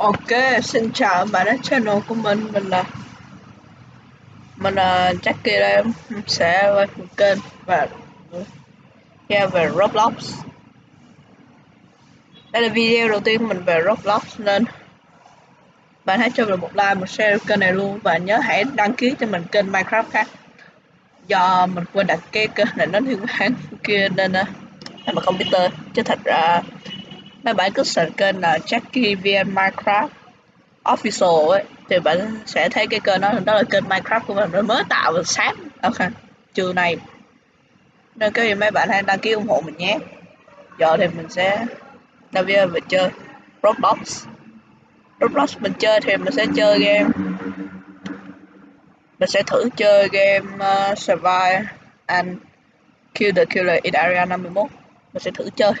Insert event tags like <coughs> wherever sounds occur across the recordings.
Ok, xin chào bạn đến channel của mình, mình là mình là Jackie đây, Mình sẽ quay một kênh và yeah, về Roblox. Đây là video đầu tiên mình về Roblox nên bạn hãy cho mình một like, một share kênh này luôn và nhớ hãy đăng ký cho mình kênh Minecraft khác. Do mình quên đặt cái kênh này nó liên quan kia nên uh, biết tên. chứ thật ra mấy bạn cứ search kênh là Jackie VN Minecraft official ấy thì bạn sẽ thấy cái kênh đó đó là kênh Minecraft của mình nó mới tạo và sáng. Ok trưa này. Nên cái gì mấy bạn hãy đăng ký ủng hộ mình nhé. Giờ thì mình sẽ đầu video mình chơi Roblox. Roblox mình chơi thì mình sẽ chơi game. Mình sẽ thử chơi game uh, Survive and Kill the Killer in Area 51 mình sẽ thử chơi.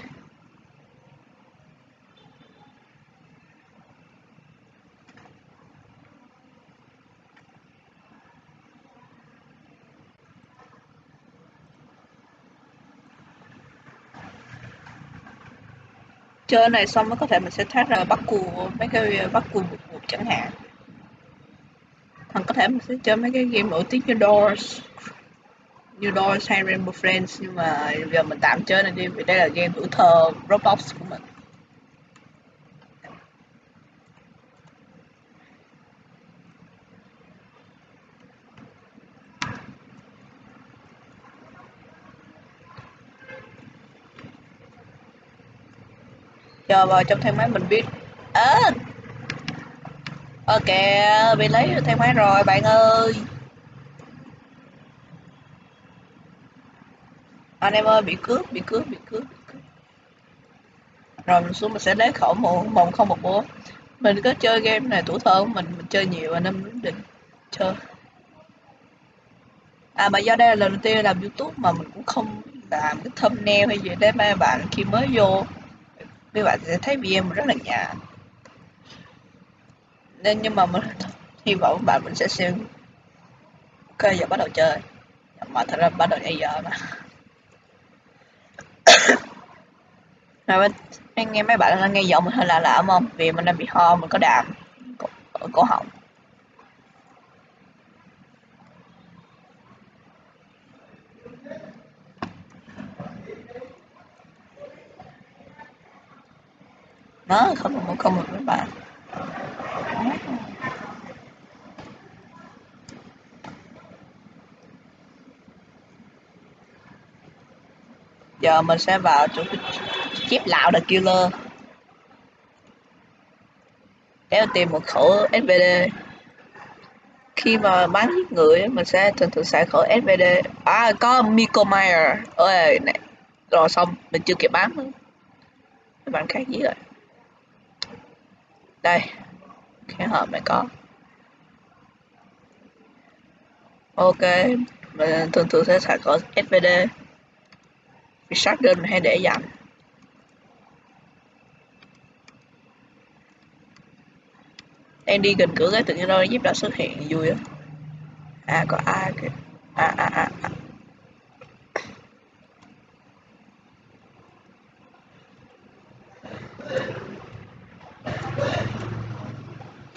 Chơi này xong mới có thể mình sẽ thoát ra bắt cù, mấy cái bắt cù một một chẳng hạn. Hoặc có thể mình sẽ chơi mấy cái game nổi tiếng như Doors như Doors hay Rainbow Friends, nhưng mà giờ mình tạm chơi này đi, vì đây là game tuổi thơ Roblox của mình. Chờ vào trong thang máy mình biết. À, ok bị lấy được thang máy rồi bạn ơi! Anh em ơi bị cướp bị cướp bị cướp, bị cướp. rồi mình xuống mình sẽ lấy khẩu một mộng không một bố mình có chơi game này tuổi thơ của mình mình chơi nhiều anh em định chơi. À mà do đây là lần đầu tiên làm youtube mà mình cũng không làm cái thumbnail hay gì đấy mấy bạn khi mới vô các bạn sẽ thấy video mình rất là nhạt. Nên nhưng mà mình hy vọng bạn mình sẽ xem ok giờ bắt đầu chơi. Mà thật ra bắt đầu bây giờ mà. <coughs> Rồi anh nghe mấy bạn đang nghe giọng mình hơi lạ lạ không? Vì mình đang bị ho, mình có đàm ở cổ họng. Nó không một không một với bạn giờ mình sẽ vào chỗ chép lão the killer. Để tìm một khẩu SVD khi mà bán giết người mình sẽ thường thường xài khẩu SVD à có Miko Meyer ơi này, rồi xong, mình chưa kịp bán nữa. Các bạn khác gì rồi đây. Cái hộp này có. Ok. Mình thường thường sẽ xài có svd vì shotgun mình hay để dành. Em đi gần cửa cái tự nhiên đâu giúp đã xuất hiện. Vui á. À có ai kìa. À à à, à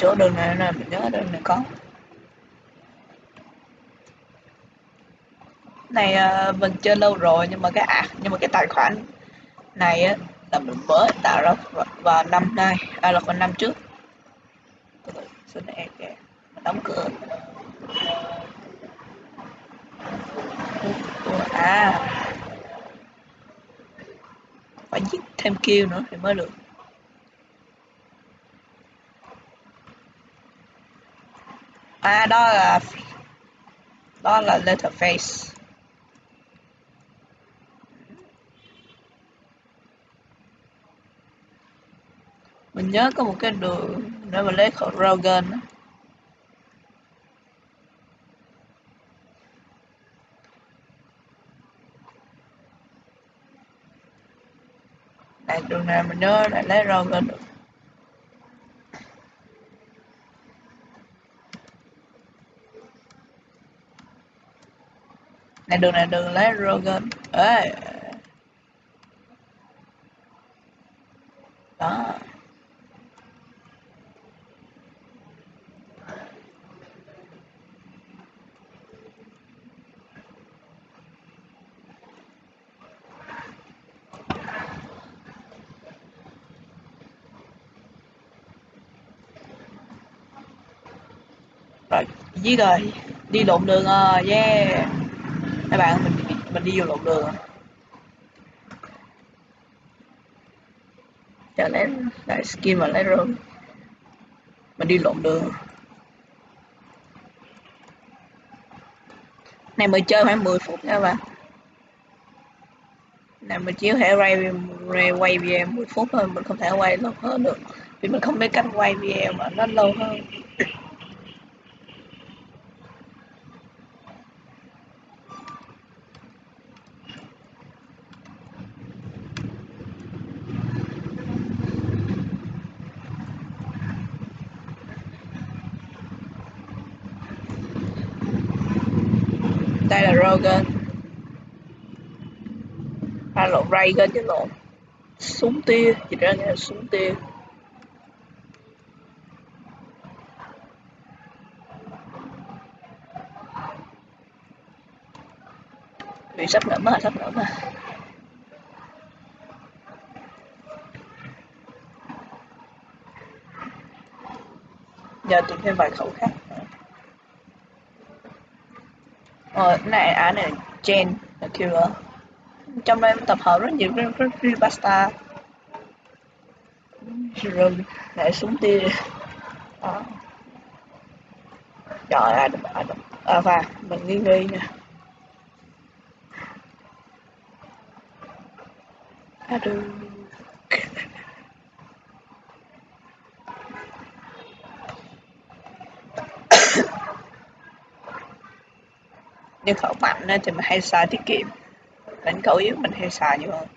chỗ đường này này mình nhớ đường này có. Này à, mình chơi lâu rồi nhưng mà cái à nhưng mà cái tài khoản này á, là mình mới tạo ra vào năm nay à là vào năm trước. Xin em kìa đóng cửa. À phải giết thêm kêu nữa thì mới được. À đó là đó là letterface mình nhớ có một cái đường để mà lấy khẩu Rogan này đường này mình nhớ là lấy Rogan được? này đường này đường lấy Rogan ê đó rồi giết rồi. Đi lộn đường rồi, yeah các bạn mình mình đi vô lộn đường chờ lấy lại skin và lấy rơm mình đi lộn đường. Này mới chơi khoảng 10 phút nha bạn này mình chỉ có thể quay, quay video 10 phút thôi mình không thể quay lâu hơn được. Vì mình không biết cách quay video mà nó lâu hơn. Đây là Rogan à lộn Reagan chứ lộn súng tia. Dịch ra nghe là súng tia. Vì sắp nở mà sắp nở mà giờ tìm thêm vài khẩu khác ờ này á này Jen là killer ờ, trong đây tập hợp rất nhiều rất, rất, rất pasta. Rồi lại súng tia đó trời ơi à, à, và mình nghi nghi nha. À, được nhưng khẩu mạnh thì mình hay xài tiết kiệm đánh khẩu yếu, mình hay xài nhiều hơn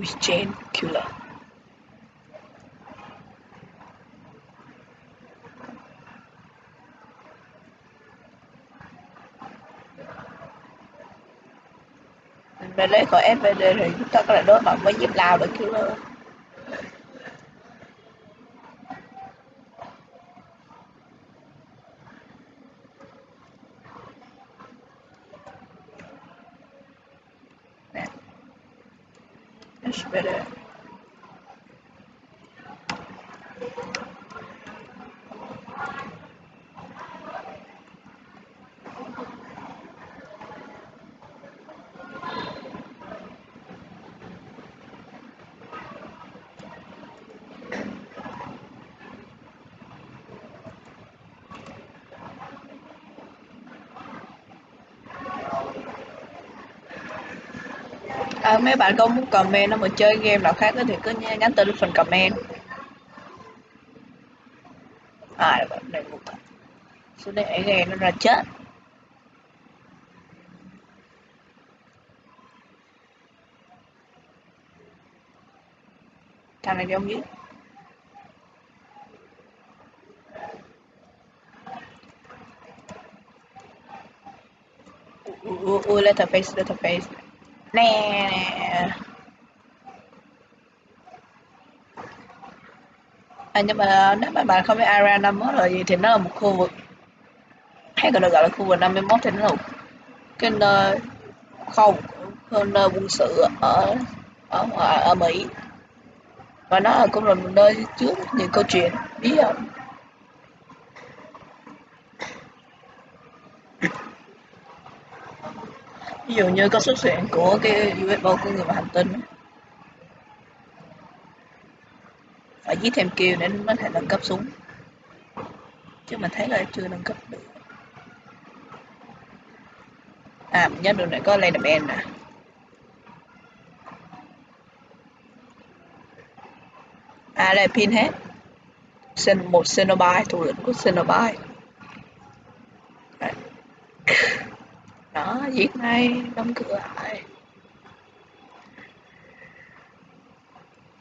with Jane Killer. Mình lấy khỏi SVD thì chúng ta có thể đối mặt với giúp Lao được Killer. SVD. À, mấy bạn có muốn comment nó mà chơi game nào khác thì cứ nhắn tin phần comment à đây một xuống đây game nó ra chết thằng này giống giết ui ui let her face let her face nè. À, nhưng mà nếu mà bạn không biết area 51 là gì thì nó là một khu vực. Hay còn được gọi là khu vực 51 thì nó là một cái nơi không nơi quân sự ở ở ở, ở Mỹ. Và nó cũng là một nơi trước những câu chuyện bí ẩn. Ví dụ như có xuất hiện của cái UFO của người hành tinh phải giết thêm kêu để mới thể nâng cấp súng. Chứ mình thấy là chưa nâng cấp được. À mình nhớ đường này, có Leatherman nè. À đây là Pinhead một xenobite thủ lĩnh của xenobite đó giết ngay đóng cửa lại.